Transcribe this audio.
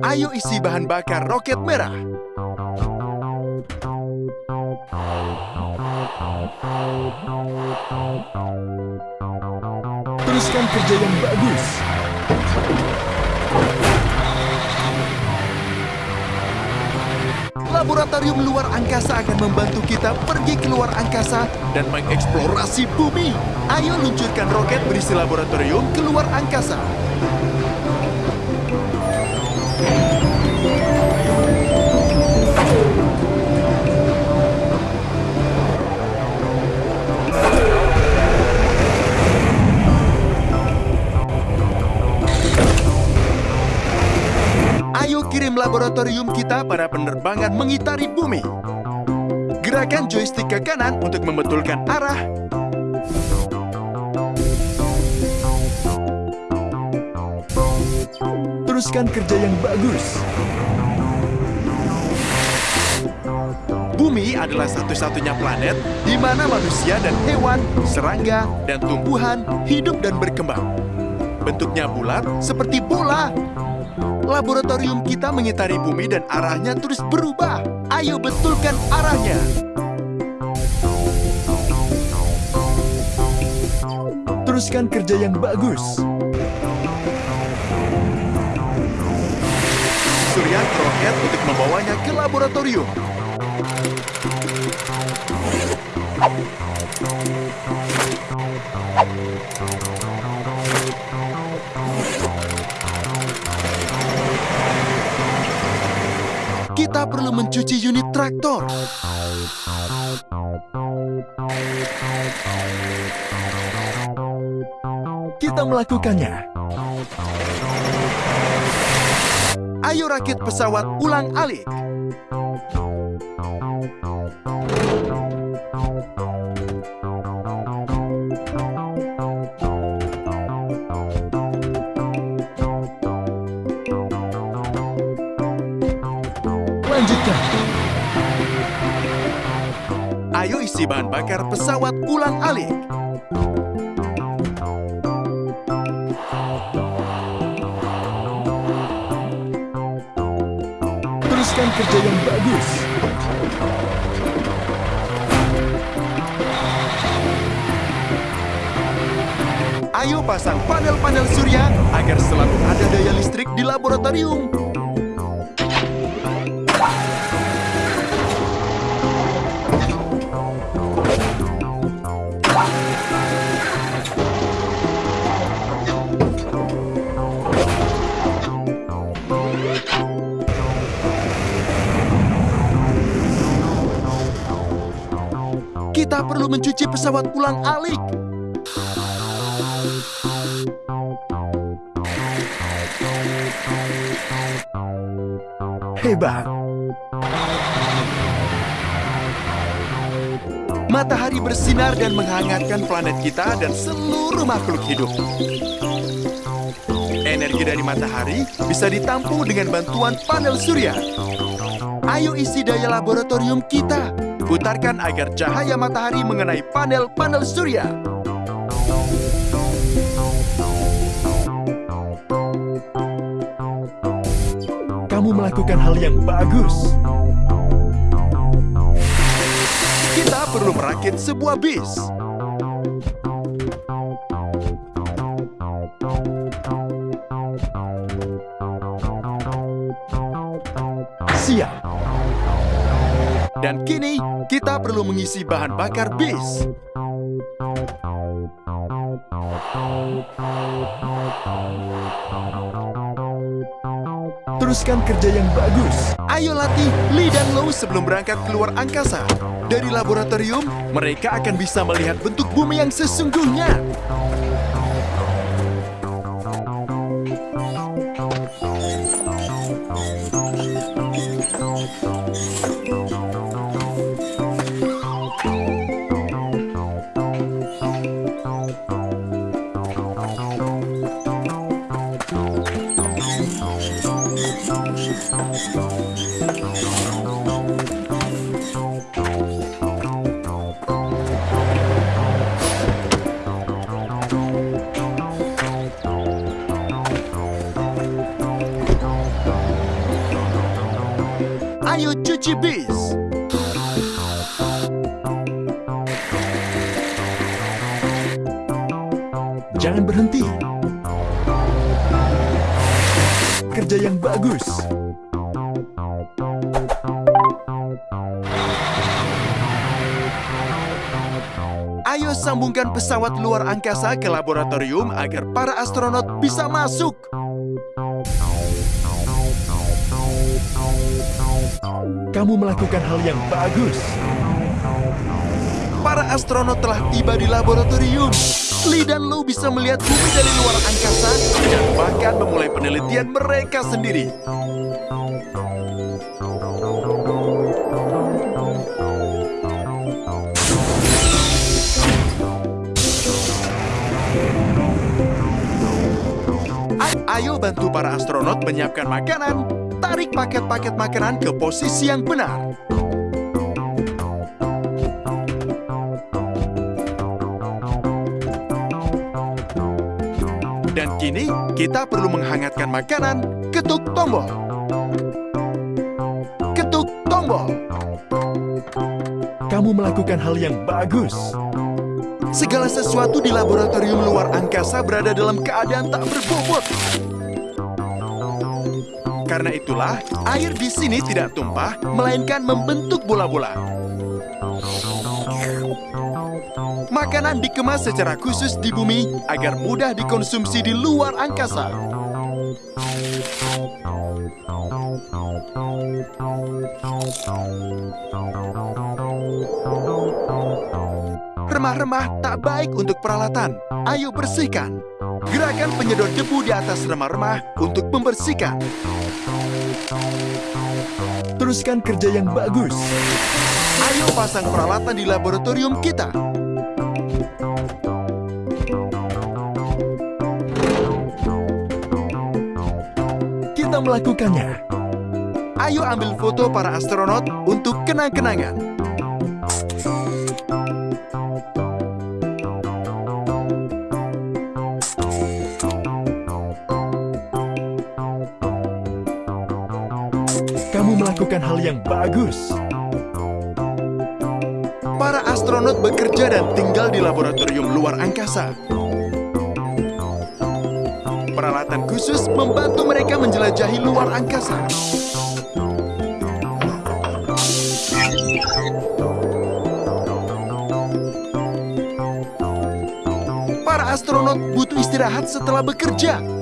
Ayo isi bahan bakar roket merah. Teruskan kerja yang bagus. Laboratorium luar angkasa akan membantu kita pergi ke luar angkasa dan mengeksplorasi bumi. Ayo luncurkan roket berisi laboratorium ke luar angkasa. Laboratorium kita pada penerbangan mengitari bumi. Gerakan joystick ke kanan untuk membetulkan arah. Teruskan kerja yang bagus. Bumi adalah satu-satunya planet di mana manusia dan hewan, serangga, dan tumbuhan hidup dan berkembang. Bentuknya bulat seperti bola. Laboratorium kita mengitari bumi dan arahnya terus berubah. Ayo betulkan arahnya. Teruskan kerja yang bagus. Surya roket untuk membawanya ke laboratorium. Perlu mencuci unit traktor. Kita melakukannya. Ayo rakit pesawat ulang alik. Isi bahan bakar pesawat ulang alik. Teruskan kerja yang bagus. Ayo pasang panel-panel surya agar selalu ada daya listrik di laboratorium. Perlu mencuci pesawat ulang alik. Hebat. Matahari bersinar dan menghangatkan planet kita dan seluruh makhluk hidup. Energi dari matahari bisa ditampung dengan bantuan panel surya. Ayo isi daya laboratorium kita. Putarkan agar cahaya matahari mengenai panel-panel surya. Kamu melakukan hal yang bagus. Kita perlu merakit sebuah bis. Dan kini, kita perlu mengisi bahan bakar bis. Teruskan kerja yang bagus. Ayo latih Lee dan Low sebelum berangkat keluar angkasa. Dari laboratorium, mereka akan bisa melihat bentuk bumi yang sesungguhnya. Ayo cuci bis. Jangan berhenti. Kerja yang bagus. Sambungkan pesawat luar angkasa ke laboratorium agar para astronot bisa masuk. Kamu melakukan hal yang bagus. Para astronot telah tiba di laboratorium. Lee dan Lu bisa melihat bumi dari luar angkasa dan bahkan memulai penelitian mereka sendiri. Para astronot menyiapkan makanan. Tarik paket-paket makanan ke posisi yang benar. Dan kini kita perlu menghangatkan makanan. Ketuk tombol. Ketuk tombol. Kamu melakukan hal yang bagus. Segala sesuatu di laboratorium luar angkasa berada dalam keadaan tak berbobot. Karena itulah, air di sini tidak tumpah, melainkan membentuk bola-bola. Makanan dikemas secara khusus di bumi agar mudah dikonsumsi di luar angkasa. Remah-remah tak baik untuk peralatan. Ayo bersihkan. Gerakan penyedot debu di atas remah-remah untuk membersihkan. Teruskan kerja yang bagus. Ayo pasang peralatan di laboratorium kita. Kita melakukannya. Ayo ambil foto para astronot untuk kenang-kenangan. Melakukan hal yang bagus. Para astronot bekerja dan tinggal di laboratorium luar angkasa. Peralatan khusus membantu mereka menjelajahi luar angkasa. Para astronot butuh istirahat setelah bekerja.